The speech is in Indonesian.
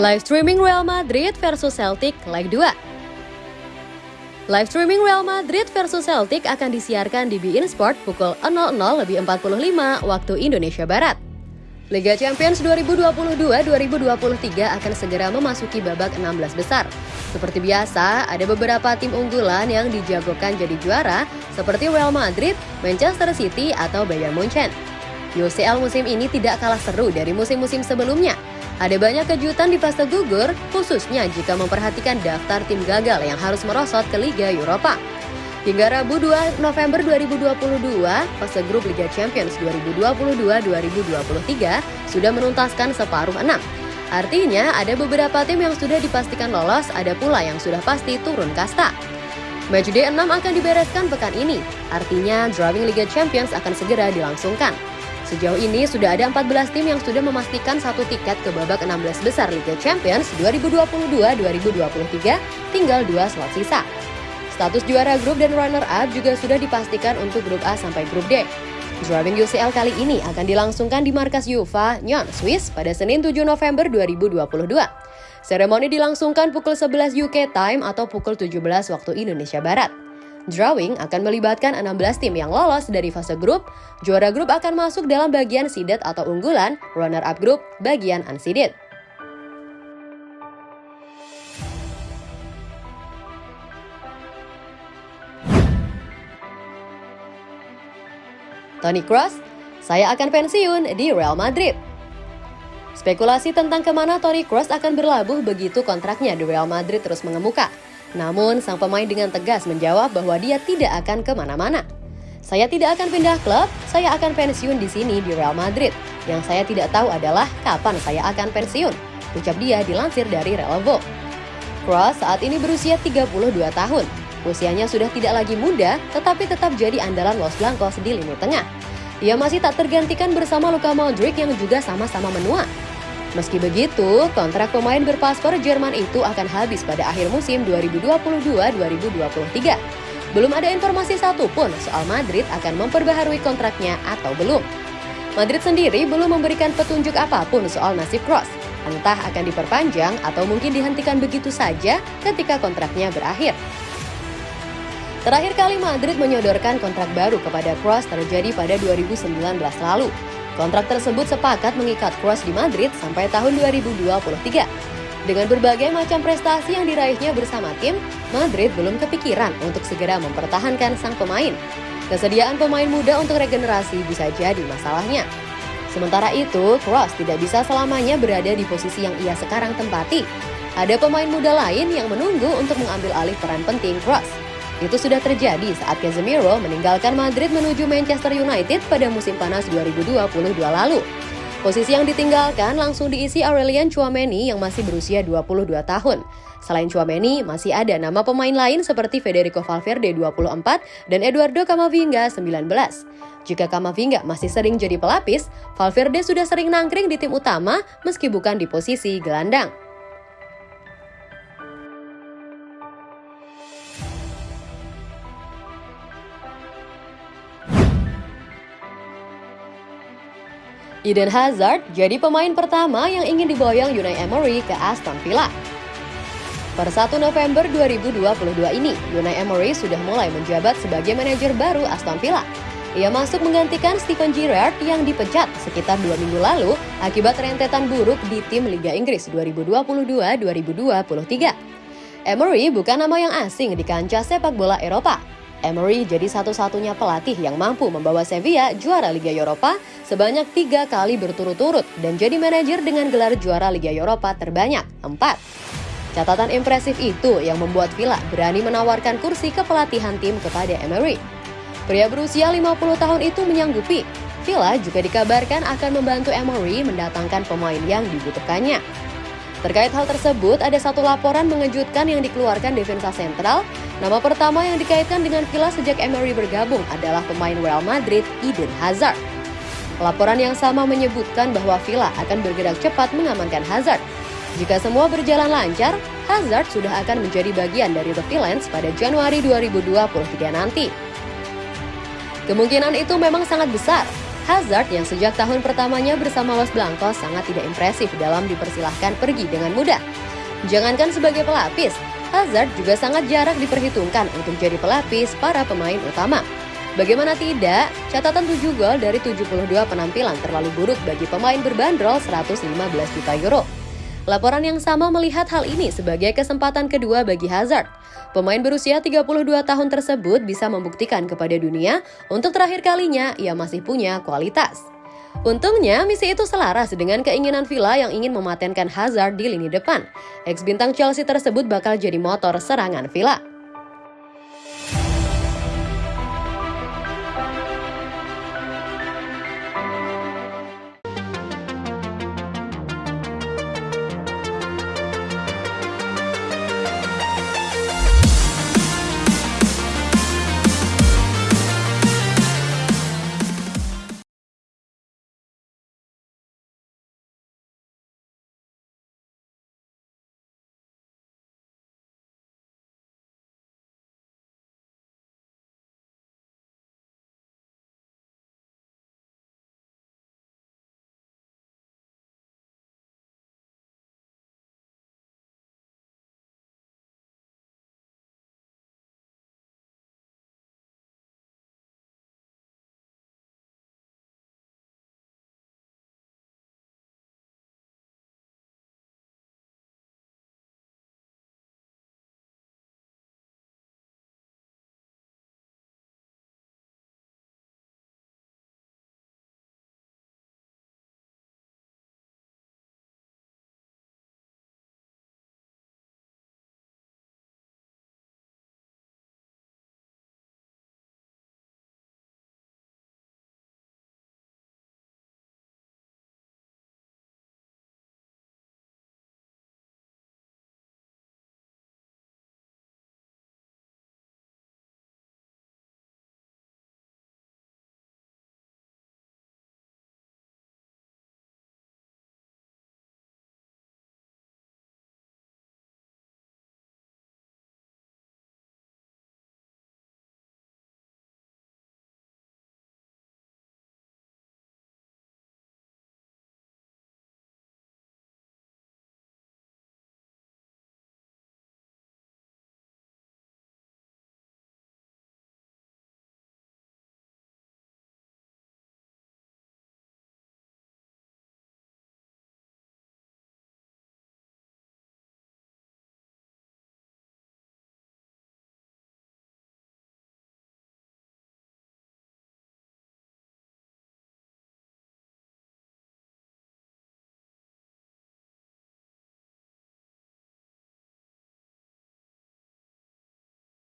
Live streaming Real Madrid versus Celtic leg 2. Live streaming Real Madrid versus Celtic akan disiarkan di beIN Sport pukul 00 lebih 45 waktu Indonesia Barat. Liga Champions 2022-2023 akan segera memasuki babak 16 besar. Seperti biasa, ada beberapa tim unggulan yang dijagokan jadi juara seperti Real Madrid, Manchester City, atau Bayern Munchen. UCL musim ini tidak kalah seru dari musim-musim sebelumnya. Ada banyak kejutan di fase gugur, khususnya jika memperhatikan daftar tim gagal yang harus merosot ke Liga Eropa. Hingga Rabu 2 November 2022, fase grup Liga Champions 2022-2023 sudah menuntaskan separuh enam. Artinya ada beberapa tim yang sudah dipastikan lolos, ada pula yang sudah pasti turun kasta. Matchday 6 akan dibereskan pekan ini, artinya drawing Liga Champions akan segera dilangsungkan. Sejauh ini sudah ada 14 tim yang sudah memastikan satu tiket ke babak 16 besar Liga Champions 2022-2023, tinggal dua slot sisa. Status juara grup dan runner-up juga sudah dipastikan untuk grup A sampai grup D. Drawing UCL kali ini akan dilangsungkan di markas UEFA, Nyon, Swiss pada Senin 7 November 2022. Seremoni dilangsungkan pukul 11 UK time atau pukul 17 waktu Indonesia Barat. Drawing akan melibatkan 16 tim yang lolos dari fase grup. Juara grup akan masuk dalam bagian seeded atau unggulan, runner-up grup bagian unseeded. Toni Kroos, saya akan pensiun di Real Madrid. Spekulasi tentang ke mana Toni Kroos akan berlabuh begitu kontraknya di Real Madrid terus mengemuka. Namun, sang pemain dengan tegas menjawab bahwa dia tidak akan ke mana-mana. Saya tidak akan pindah klub, saya akan pensiun di sini di Real Madrid. Yang saya tidak tahu adalah kapan saya akan pensiun, ucap dia dilansir dari Relevo. Kroos saat ini berusia 32 tahun. Usianya sudah tidak lagi muda, tetapi tetap jadi andalan Los Blancos di lini tengah. Ia masih tak tergantikan bersama Luka Modric yang juga sama-sama menua. Meski begitu, kontrak pemain berpaspor Jerman itu akan habis pada akhir musim 2022-2023. Belum ada informasi satupun soal Madrid akan memperbaharui kontraknya atau belum. Madrid sendiri belum memberikan petunjuk apa pun soal nasib Kroos. Entah akan diperpanjang atau mungkin dihentikan begitu saja ketika kontraknya berakhir. Terakhir kali Madrid menyodorkan kontrak baru kepada Kroos terjadi pada 2019 lalu. Kontrak tersebut sepakat mengikat Kroos di Madrid sampai tahun 2023. Dengan berbagai macam prestasi yang diraihnya bersama tim, Madrid belum kepikiran untuk segera mempertahankan sang pemain. Kesediaan pemain muda untuk regenerasi bisa jadi masalahnya. Sementara itu, Kroos tidak bisa selamanya berada di posisi yang ia sekarang tempati. Ada pemain muda lain yang menunggu untuk mengambil alih peran penting Kroos. Itu sudah terjadi saat Casemiro meninggalkan Madrid menuju Manchester United pada musim panas 2022 lalu. Posisi yang ditinggalkan langsung diisi Aurelian Chouameni yang masih berusia 22 tahun. Selain Chouameni, masih ada nama pemain lain seperti Federico Valverde 24 dan Eduardo Camavinga 19. Jika Camavinga masih sering jadi pelapis, Valverde sudah sering nangkring di tim utama meski bukan di posisi gelandang. Eden Hazard jadi pemain pertama yang ingin diboyong Unai Emery ke Aston Villa. Per 1 November 2022 ini, Unai Emery sudah mulai menjabat sebagai manajer baru Aston Villa. Ia masuk menggantikan Steven Gerrard yang dipecat sekitar dua minggu lalu akibat rentetan buruk di tim Liga Inggris 2022-2023. Emery bukan nama yang asing di kancah sepak bola Eropa. Emery jadi satu-satunya pelatih yang mampu membawa Sevilla juara Liga Eropa sebanyak tiga kali berturut-turut dan jadi manajer dengan gelar juara Liga Eropa terbanyak, empat. Catatan impresif itu yang membuat Villa berani menawarkan kursi kepelatihan tim kepada Emery. Pria berusia 50 tahun itu menyanggupi. Villa juga dikabarkan akan membantu Emery mendatangkan pemain yang dibutuhkannya. Terkait hal tersebut, ada satu laporan mengejutkan yang dikeluarkan Defensa Sentral. Nama pertama yang dikaitkan dengan Villa sejak Emery bergabung adalah pemain Real Madrid, Eden Hazard. Laporan yang sama menyebutkan bahwa Villa akan bergerak cepat mengamankan Hazard. Jika semua berjalan lancar, Hazard sudah akan menjadi bagian dari The Villains pada Januari 2023 nanti. Kemungkinan itu memang sangat besar. Hazard yang sejak tahun pertamanya bersama Los Blancos sangat tidak impresif dalam dipersilahkan pergi dengan mudah. Jangankan sebagai pelapis, Hazard juga sangat jarak diperhitungkan untuk jadi pelapis para pemain utama. Bagaimana tidak, catatan 7 gol dari 72 penampilan terlalu buruk bagi pemain berbandrol 115 juta euro. Laporan yang sama melihat hal ini sebagai kesempatan kedua bagi Hazard. Pemain berusia 32 tahun tersebut bisa membuktikan kepada dunia untuk terakhir kalinya ia masih punya kualitas. Untungnya, misi itu selaras dengan keinginan Villa yang ingin mematenkan Hazard di lini depan. Ex bintang Chelsea tersebut bakal jadi motor serangan Villa.